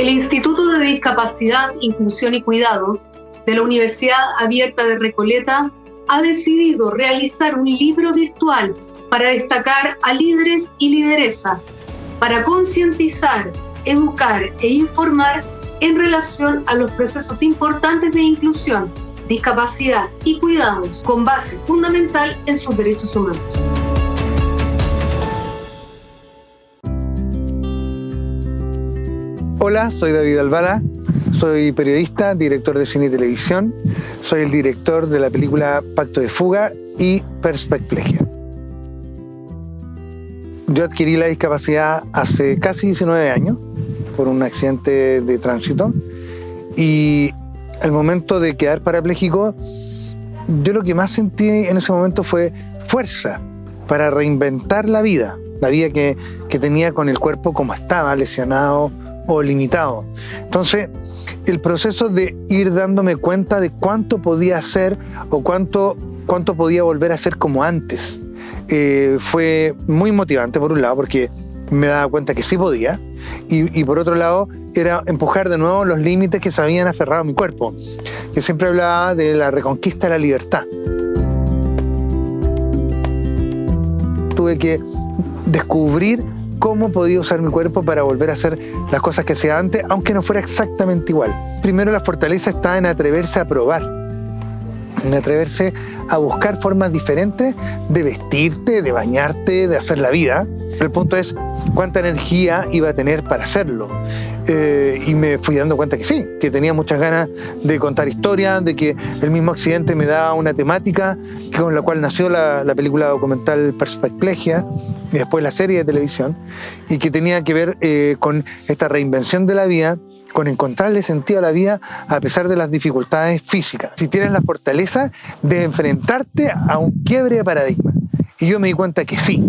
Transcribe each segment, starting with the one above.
El Instituto de Discapacidad, Inclusión y Cuidados de la Universidad Abierta de Recoleta ha decidido realizar un libro virtual para destacar a líderes y lideresas, para concientizar, educar e informar en relación a los procesos importantes de inclusión, discapacidad y cuidados con base fundamental en sus derechos humanos. Hola, soy David Alvara, soy periodista, director de cine y televisión, soy el director de la película Pacto de Fuga y Perspecplegia. Yo adquirí la discapacidad hace casi 19 años por un accidente de tránsito y al momento de quedar parapléjico, yo lo que más sentí en ese momento fue fuerza para reinventar la vida, la vida que tenía con el cuerpo como estaba, lesionado, o limitado. Entonces, el proceso de ir dándome cuenta de cuánto podía hacer o cuánto, cuánto podía volver a ser como antes, eh, fue muy motivante por un lado, porque me daba cuenta que sí podía, y, por otro lado era empujar de nuevo los límites que se habían aferrado a mi cuerpo, que siempre hablaba de la reconquista de la libertad. Tuve que descubrir cómo podía usar mi cuerpo para volver a hacer las cosas que hacía antes, aunque no fuera exactamente igual. Primero la fortaleza está en atreverse a probar, en atreverse a buscar formas diferentes de vestirte, de bañarte, de hacer la vida. El punto es cuánta energía iba a tener para hacerlo. Eh, y me fui dando cuenta que sí, que tenía muchas ganas de contar historias, de que el mismo accidente me daba una temática con la cual nació la, la película documental Perspecplegia, y después la serie de televisión, y que tenía que ver eh, con esta reinvención de la vida, con encontrarle sentido a la vida a pesar de las dificultades físicas. Si tienes la fortaleza de enfrentarte a un quiebre de paradigma. Y yo me di cuenta que sí.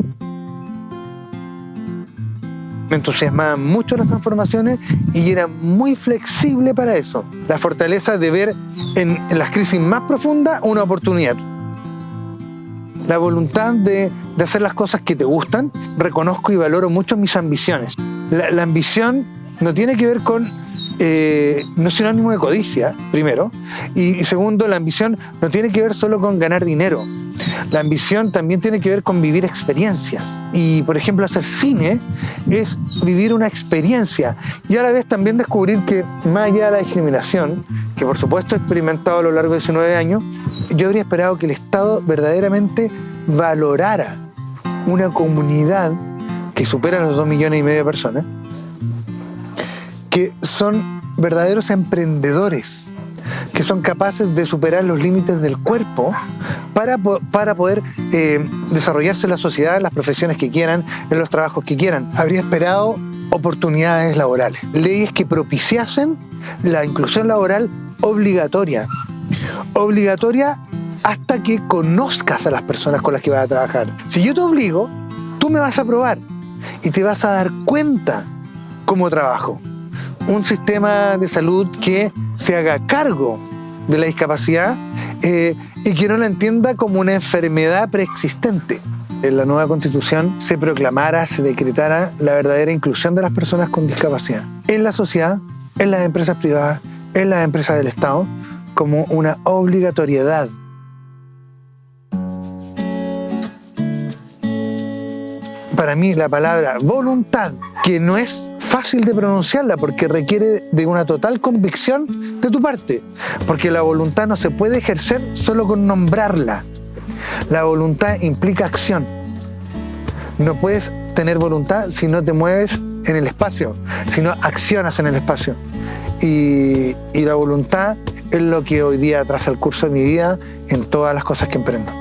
Me entusiasmaban mucho las transformaciones y era muy flexible para eso. La fortaleza de ver en, las crisis más profundas una oportunidad la voluntad de, hacer las cosas que te gustan, reconozco y valoro mucho mis ambiciones. La, ambición no tiene que ver con, eh, no es sinónimo de codicia, primero, y, segundo, la ambición no tiene que ver solo con ganar dinero. La ambición también tiene que ver con vivir experiencias. Y, por ejemplo, hacer cine es vivir una experiencia. Y a la vez también descubrir que, más allá de la discriminación, que por supuesto he experimentado a lo largo de 19 años, yo habría esperado que el Estado verdaderamente valorara una comunidad que supera los dos millones y medio de personas, son verdaderos emprendedores, que son capaces de superar los límites del cuerpo para, para poder eh, desarrollarse en la sociedad, en las profesiones que quieran, en los trabajos que quieran. Habría esperado oportunidades laborales, leyes que propiciasen la inclusión laboral obligatoria, obligatoria hasta que conozcas a las personas con las que vas a trabajar. Si yo te obligo, tú me vas a probar y te vas a dar cuenta cómo trabajo. Un sistema de salud que se haga cargo de la discapacidad eh, y que no la entienda como una enfermedad preexistente. En la nueva constitución se proclamara, se decretara la verdadera inclusión de las personas con discapacidad en la sociedad, en las empresas privadas, en las empresas del Estado, como una obligatoriedad. Para mí la palabra voluntad, que no es fácil de pronunciarla porque requiere de una total convicción de tu parte, porque la voluntad no se puede ejercer solo con nombrarla. La voluntad implica acción. No puedes tener voluntad si no te mueves en el espacio, si no accionas en el espacio. Y, la voluntad es lo que hoy día traza el curso de mi vida en todas las cosas que emprendo.